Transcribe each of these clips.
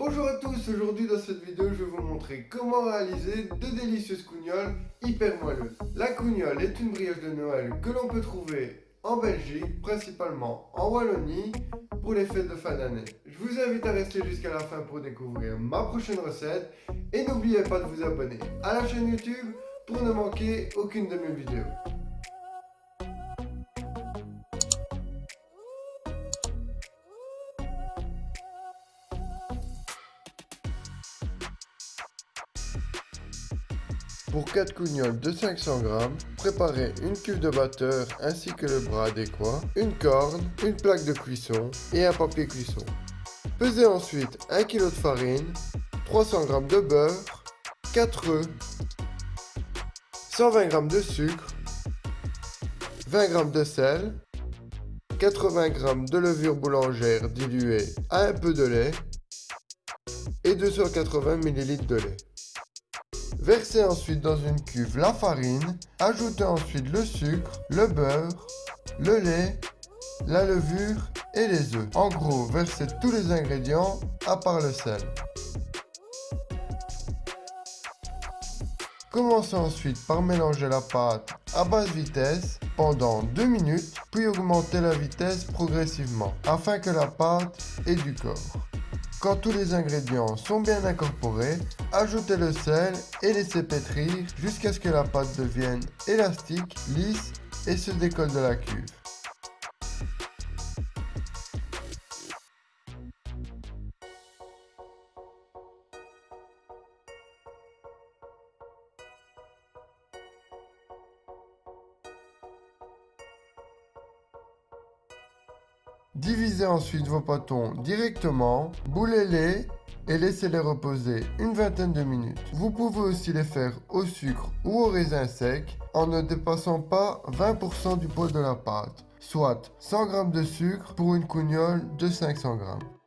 Bonjour à tous, aujourd'hui dans cette vidéo je vais vous montrer comment réaliser deux délicieuses cougnoles hyper moelleuses. La cougnole est une brioche de Noël que l'on peut trouver en Belgique, principalement en Wallonie, pour les fêtes de fin d'année. Je vous invite à rester jusqu'à la fin pour découvrir ma prochaine recette et n'oubliez pas de vous abonner à la chaîne YouTube pour ne manquer aucune de mes vidéos. Pour 4 cougnoles de 500 g, préparez une cuve de batteur ainsi que le bras adéquat, une corde, une plaque de cuisson et un papier cuisson. Pesez ensuite 1 kg de farine, 300 g de beurre, 4 œufs, 120 g de sucre, 20 g de sel, 80 g de levure boulangère diluée à un peu de lait et 280 ml de lait. Versez ensuite dans une cuve la farine, ajoutez ensuite le sucre, le beurre, le lait, la levure et les œufs. En gros, versez tous les ingrédients à part le sel. Commencez ensuite par mélanger la pâte à basse vitesse pendant 2 minutes, puis augmentez la vitesse progressivement afin que la pâte ait du corps. Quand tous les ingrédients sont bien incorporés, ajoutez le sel et laissez pétrir jusqu'à ce que la pâte devienne élastique, lisse et se décolle de la cuve. Divisez ensuite vos pâtons directement, boulez-les et laissez-les reposer une vingtaine de minutes. Vous pouvez aussi les faire au sucre ou au raisin sec en ne dépassant pas 20% du poids de la pâte, soit 100 g de sucre pour une cougnole de 500 g.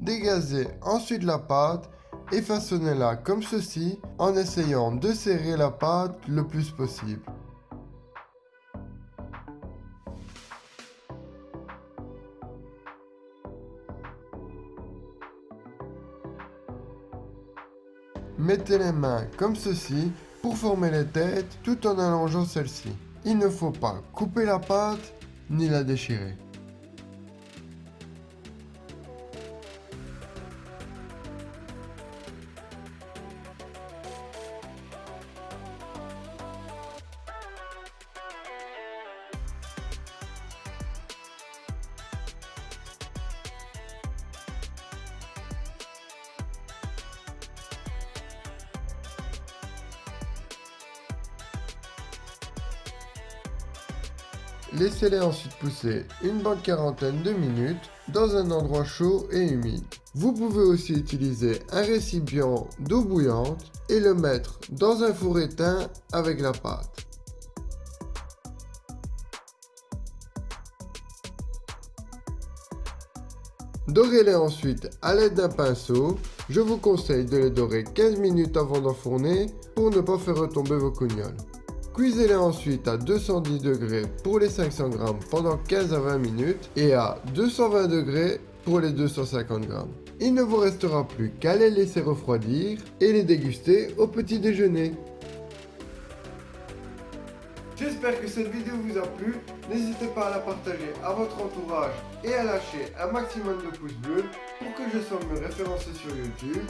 Dégazez ensuite la pâte et façonnez-la comme ceci en essayant de serrer la pâte le plus possible. Mettez les mains comme ceci pour former les têtes tout en allongeant celle-ci. Il ne faut pas couper la pâte ni la déchirer. Laissez-les ensuite pousser une bonne quarantaine de minutes dans un endroit chaud et humide. Vous pouvez aussi utiliser un récipient d'eau bouillante et le mettre dans un four éteint avec la pâte. Dorez-les ensuite à l'aide d'un pinceau. Je vous conseille de les dorer 15 minutes avant d'enfourner pour ne pas faire retomber vos cougnoles. Cuisez-les ensuite à 210 degrés pour les 500 g pendant 15 à 20 minutes et à 220 degrés pour les 250 g. Il ne vous restera plus qu'à les laisser refroidir et les déguster au petit déjeuner. J'espère que cette vidéo vous a plu. N'hésitez pas à la partager à votre entourage et à lâcher un maximum de pouces bleus pour que je sois mieux référencé sur YouTube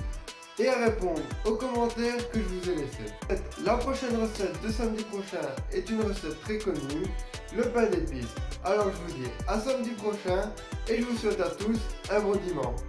et à répondre aux commentaires que je vous ai laissés. La prochaine recette de samedi prochain est une recette très connue, le pain d'épices. Alors je vous dis à samedi prochain et je vous souhaite à tous un bon dimanche.